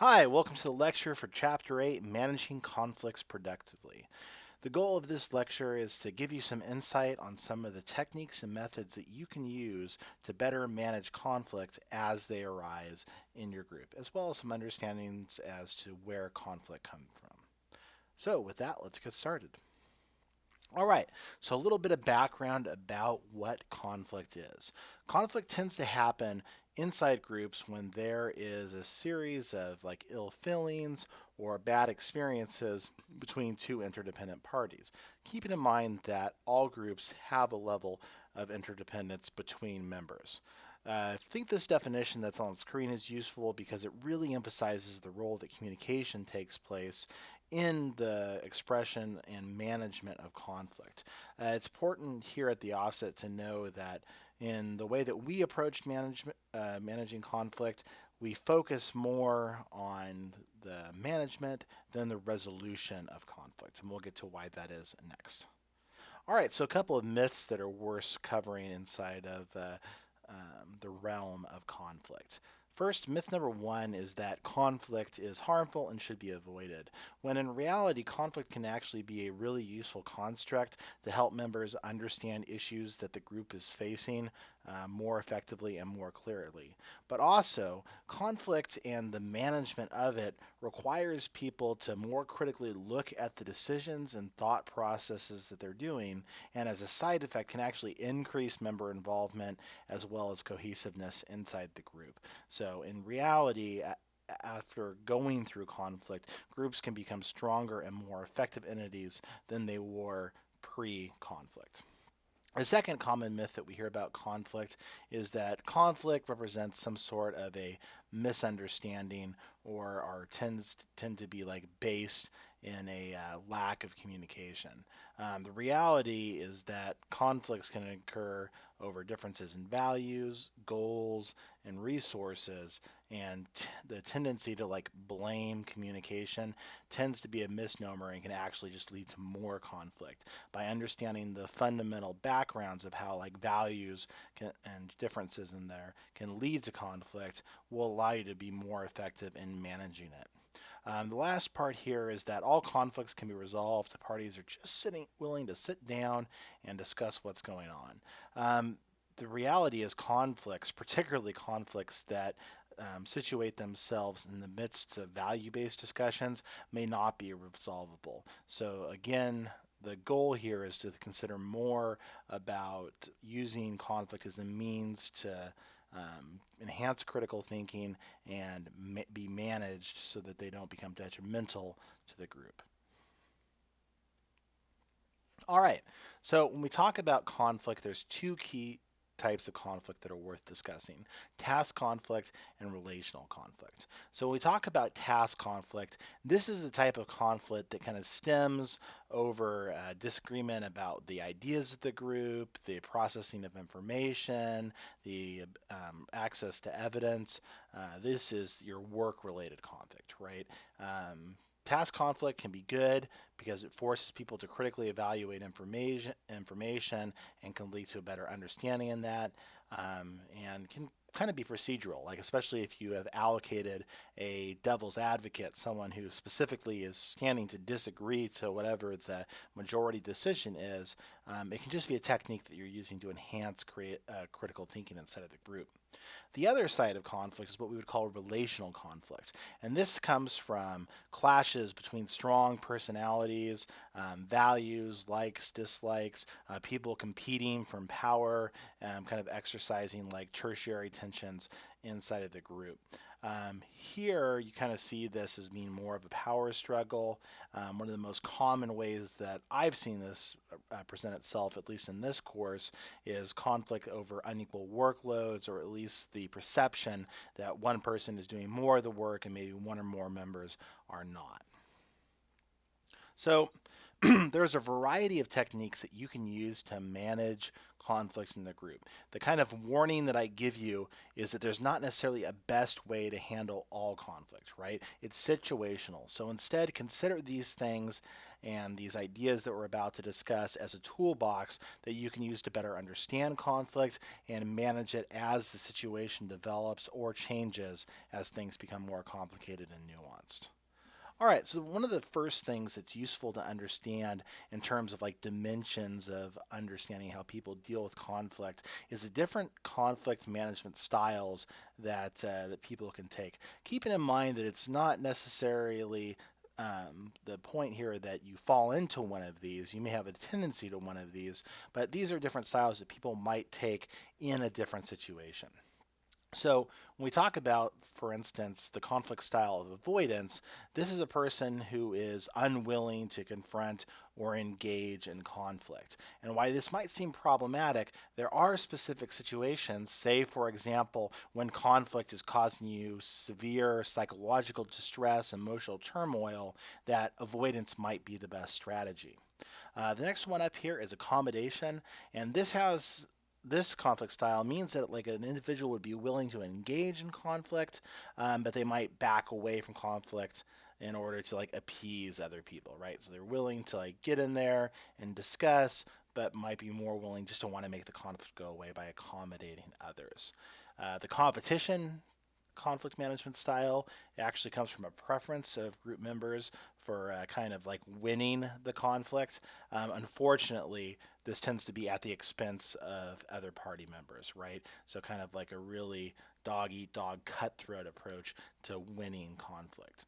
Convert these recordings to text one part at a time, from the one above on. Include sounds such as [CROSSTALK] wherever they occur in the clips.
Hi, welcome to the lecture for Chapter 8, Managing Conflicts Productively. The goal of this lecture is to give you some insight on some of the techniques and methods that you can use to better manage conflict as they arise in your group, as well as some understandings as to where conflict comes from. So with that, let's get started. All right, so a little bit of background about what conflict is. Conflict tends to happen inside groups when there is a series of like ill feelings or bad experiences between two interdependent parties. Keeping in mind that all groups have a level of interdependence between members. Uh, I think this definition that's on screen is useful because it really emphasizes the role that communication takes place in the expression and management of conflict. Uh, it's important here at the offset to know that in the way that we approach management, uh, managing conflict, we focus more on the management than the resolution of conflict. And we'll get to why that is next. All right, so a couple of myths that are worth covering inside of uh, um, the realm of conflict. First, myth number one is that conflict is harmful and should be avoided, when in reality, conflict can actually be a really useful construct to help members understand issues that the group is facing uh, more effectively and more clearly. But also, conflict and the management of it requires people to more critically look at the decisions and thought processes that they're doing, and as a side effect, can actually increase member involvement as well as cohesiveness inside the group. So, in reality, after going through conflict, groups can become stronger and more effective entities than they were pre conflict. The second common myth that we hear about conflict is that conflict represents some sort of a misunderstanding or are tends tend to be like based in a uh, lack of communication. Um, the reality is that conflicts can occur over differences in values, goals, and resources, and the tendency to like blame communication tends to be a misnomer and can actually just lead to more conflict. By understanding the fundamental backgrounds of how like values can, and differences in there can lead to conflict, will allow you to be more effective in managing it. Um, the last part here is that all conflicts can be resolved. The parties are just sitting, willing to sit down and discuss what's going on. Um, the reality is conflicts, [LAUGHS] particularly conflicts that um, situate themselves in the midst of value-based discussions, may not be resolvable. So again, the goal here is to consider more about using conflict as a means to um, enhance critical thinking and ma be managed so that they don't become detrimental to the group. All right, so when we talk about conflict, there's two key types of conflict that are worth discussing task conflict and relational conflict. So, when we talk about task conflict, this is the type of conflict that kind of stems over uh, disagreement about the ideas of the group, the processing of information, the um, access to evidence. Uh, this is your work related conflict, right? Um, Task conflict can be good because it forces people to critically evaluate information, information and can lead to a better understanding in that um, and can kind of be procedural, like especially if you have allocated a devil's advocate, someone who specifically is standing to disagree to whatever the majority decision is, um, it can just be a technique that you're using to enhance create, uh, critical thinking inside of the group. The other side of conflict is what we would call relational conflict. And this comes from clashes between strong personalities, um, values, likes, dislikes, uh, people competing for power, um, kind of exercising like tertiary tensions inside of the group. Um, here, you kind of see this as being more of a power struggle. Um, one of the most common ways that I've seen this uh, present itself, at least in this course, is conflict over unequal workloads, or at least the perception that one person is doing more of the work and maybe one or more members are not. So, [CLEARS THROAT] there's a variety of techniques that you can use to manage conflict in the group. The kind of warning that I give you is that there's not necessarily a best way to handle all conflict, right? It's situational. So instead, consider these things and these ideas that we're about to discuss as a toolbox that you can use to better understand conflict and manage it as the situation develops or changes as things become more complicated and nuanced. All right, so one of the first things that's useful to understand in terms of like dimensions of understanding how people deal with conflict is the different conflict management styles that uh, that people can take. Keeping in mind that it's not necessarily um, the point here that you fall into one of these. You may have a tendency to one of these, but these are different styles that people might take in a different situation. So when we talk about, for instance, the conflict style of avoidance, this is a person who is unwilling to confront or engage in conflict. And why this might seem problematic, there are specific situations, say for example, when conflict is causing you severe psychological distress, emotional turmoil, that avoidance might be the best strategy. Uh, the next one up here is accommodation, and this has this conflict style means that like an individual would be willing to engage in conflict, um, but they might back away from conflict in order to like appease other people, right? So they're willing to like get in there and discuss, but might be more willing just to want to make the conflict go away by accommodating others. Uh, the competition conflict management style It actually comes from a preference of group members for uh, kind of like winning the conflict. Um, unfortunately, this tends to be at the expense of other party members, right? So kind of like a really dog eat dog cutthroat approach to winning conflict.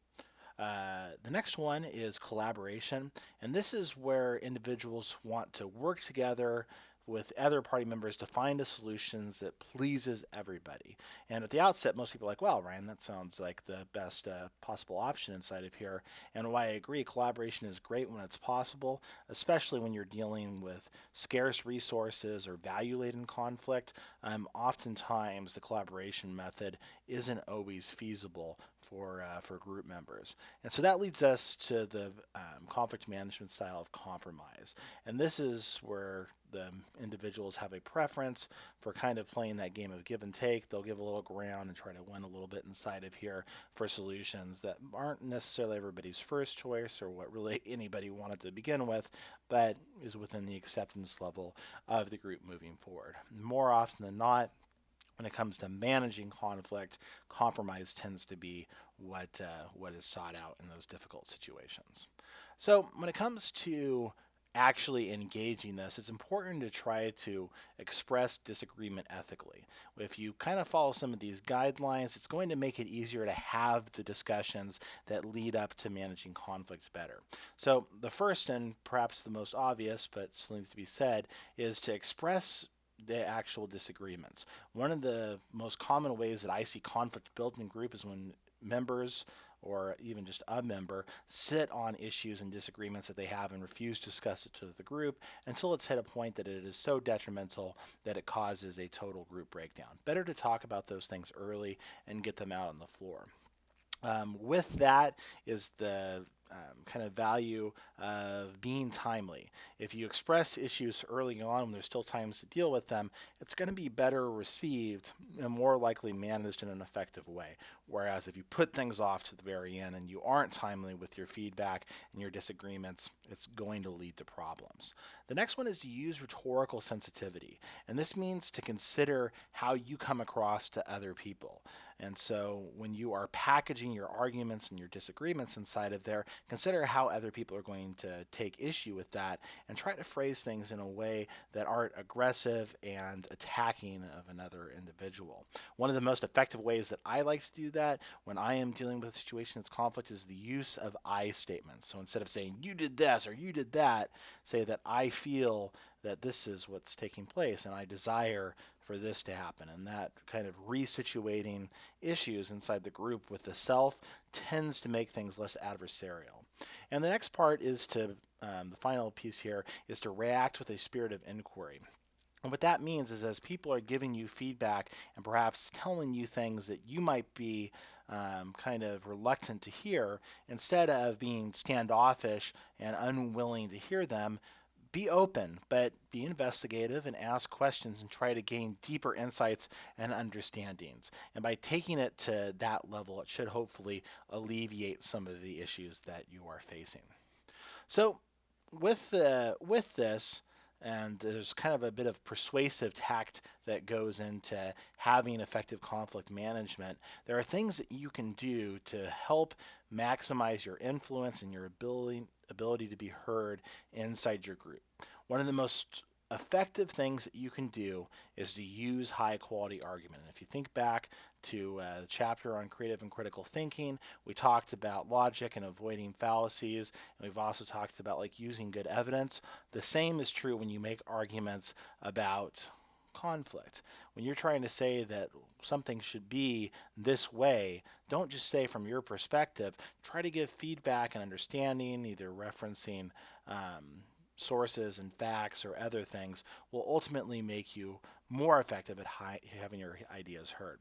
Uh, the next one is collaboration, and this is where individuals want to work together with other party members to find a solution that pleases everybody. And at the outset, most people are like, well, Ryan, that sounds like the best uh, possible option inside of here. And why I agree, collaboration is great when it's possible, especially when you're dealing with scarce resources or value-laden conflict. Um, oftentimes, the collaboration method isn't always feasible for, uh, for group members. And so that leads us to the um, conflict management style of compromise. And this is where the individuals have a preference for kind of playing that game of give and take. They'll give a little ground and try to win a little bit inside of here for solutions that aren't necessarily everybody's first choice or what really [LAUGHS] anybody wanted to begin with, but is within the acceptance level of the group moving forward. More often than not, when it comes to managing conflict, compromise tends to be what uh, what is sought out in those difficult situations. So when it comes to actually engaging this, it's important to try to express disagreement ethically. If you kind of follow some of these guidelines, it's going to make it easier to have the discussions that lead up to managing conflict better. So the first and perhaps the most obvious, but still needs to be said, is to express the actual disagreements. One of the most common ways that I see conflict built in group is when members or even just a member sit on issues and disagreements that they have and refuse to discuss it to the group until it's hit a point that it is so detrimental that it causes a total group breakdown. Better to talk about those things early and get them out on the floor. Um, with that is the um, kind of value of being timely. If you express issues early on when there's still times to deal with them, it's going to be better received and more likely managed in an effective way. Whereas if you put things off to the very end and you aren't timely with your feedback and your disagreements, it's going to lead to problems. The next one is to use rhetorical sensitivity. And this means to consider how you come across to other people. And so when you are packaging your arguments and your disagreements inside of there, consider how other people are going to take issue with that and try to phrase things in a way that aren't aggressive and attacking of another individual. One of the most effective ways that I like to do that when I am dealing with a situation that's conflict is the use of I statements. So instead of saying you did this or you did that, say that I feel that this is what's taking place and I desire for this to happen. And that kind of resituating issues inside the group with the self tends to make things less adversarial. And the next part is to, um, the final piece here, is to react with a spirit of inquiry. And what that means is as people are giving you feedback and perhaps telling you things that you might be um, kind of reluctant to hear, instead of being standoffish and unwilling to hear them, be open, but be investigative and ask questions and try to gain deeper insights and understandings. And by taking it to that level, it should hopefully alleviate some of the issues that you are facing. So with, the, with this, and there's kind of a bit of persuasive tact that goes into having effective conflict management. There are things that you can do to help maximize your influence and your ability, ability to be heard inside your group. One of the most effective things that you can do is to use high quality argument. And if you think back to uh, the chapter on creative and critical thinking, we talked about logic and avoiding fallacies, and we've also talked about like using good evidence. The same is true when you make arguments about conflict. When you're trying to say that something should be this way, don't just say from your perspective. Try to give feedback and understanding, either referencing um, sources and facts or other things will ultimately make you more effective at high, having your ideas heard.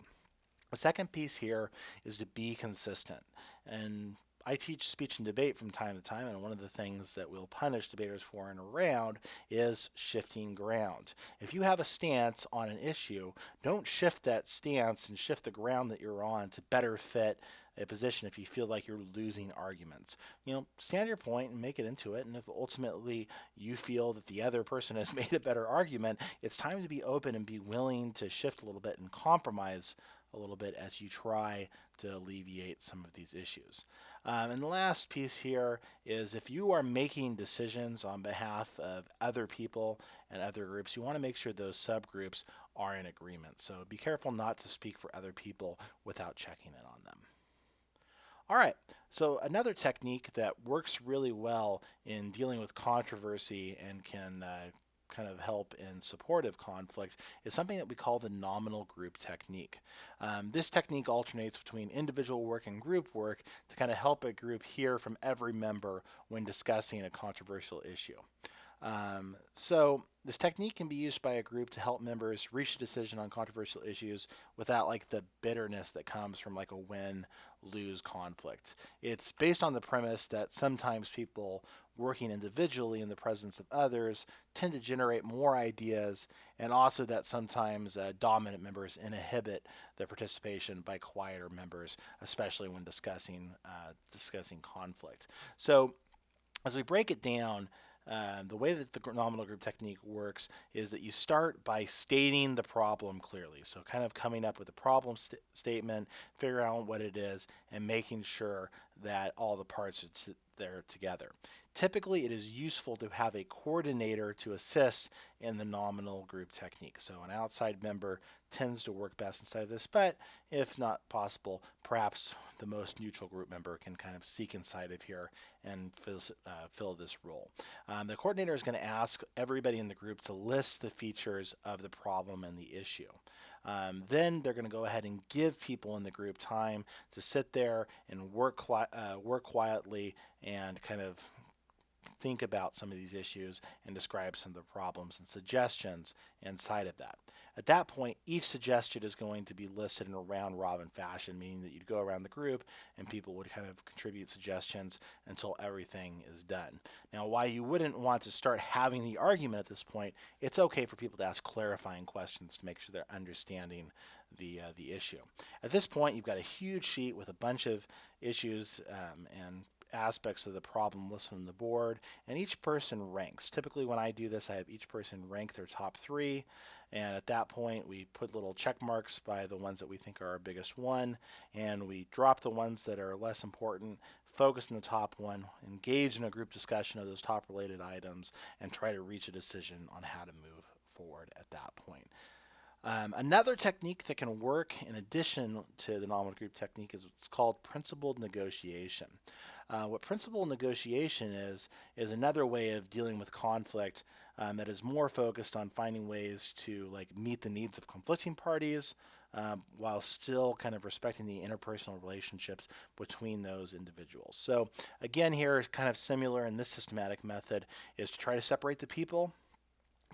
The second piece here is to be consistent. And I teach speech and debate from time to time, and one of the things that we'll punish debaters for in a round is shifting ground. If you have a stance on an issue, don't shift that stance and shift the ground that you're on to better fit a position if you feel like you're losing arguments. You know, stand your point and make it into it. And if ultimately you feel that the other person has [LAUGHS] made a better argument, it's time to be open and be willing to shift a little bit and compromise a little bit as you try to alleviate some of these issues. Um, and the last piece here is if you are making decisions on behalf of other people and other groups, you want to make sure those subgroups are in agreement. So be careful not to speak for other people without checking in on them. All right, so another technique that works really well in dealing with controversy and can uh, kind of help in supportive conflict is something that we call the nominal group technique. Um, this technique alternates between individual work and group work to kind of help a group hear from every member when discussing a controversial issue. Um, so this technique can be used by a group to help members reach a decision on controversial issues without like the bitterness that comes from like a win-lose conflict. It's based on the premise that sometimes people working individually in the presence of others tend to generate more ideas and also that sometimes uh, dominant members inhibit the participation by quieter members, especially when discussing, uh, discussing conflict. So as we break it down, uh, the way that the nominal group technique works is that you start by stating the problem clearly. So kind of coming up with a problem st statement, figuring out what it is, and making sure that all the parts are there together. Typically, it is useful to have a coordinator to assist in the nominal group technique. So an outside member tends to work best inside of this, but if not possible, perhaps the most neutral group member can kind of seek inside of here and fill, uh, fill this role. Um, the coordinator is going to ask everybody in the group to list the features of the problem and the issue. Um, then they're going to go ahead and give people in the group time to sit there and work, uh, work quietly and kind of think about some of these issues and describe some of the problems and suggestions inside of that. At that point, each suggestion is going to be listed in a round robin fashion, meaning that you'd go around the group and people would kind of contribute suggestions until everything is done. Now, why you wouldn't want to start having the argument at this point, it's okay for people to ask clarifying questions to make sure they're understanding the, uh, the issue. At this point, you've got a huge sheet with a bunch of issues um, and aspects of the problem listed on the board, and each person ranks. Typically when I do this, I have each person rank their top three, and at that point we put little check marks by the ones that we think are our biggest one, and we drop the ones that are less important, focus on the top one, engage in a group discussion of those top related items, and try to reach a decision on how to move forward at that point. Um, another technique that can work in addition to the nominal group technique is what's called principled negotiation. Uh, what principled negotiation is, is another way of dealing with conflict um, that is more focused on finding ways to like meet the needs of conflicting parties um, while still kind of respecting the interpersonal relationships between those individuals. So again here, kind of similar in this systematic method is to try to separate the people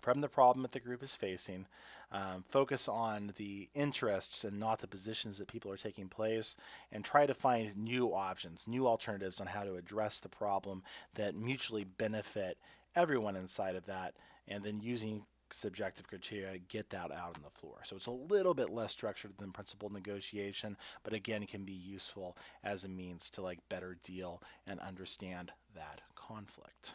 from the problem that the group is facing, um, focus on the interests and not the positions that people are taking place, and try to find new options, new alternatives on how to address the problem that mutually benefit everyone inside of that, and then using subjective criteria get that out on the floor. So it's a little bit less structured than principled negotiation, but again can be useful as a means to like better deal and understand that conflict.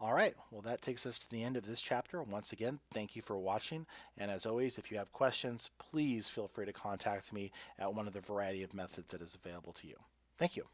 All right, well that takes us to the end of this chapter. Once again, thank you for watching. And as always, if you have questions, please feel free to contact me at one of the variety of methods that is available to you. Thank you.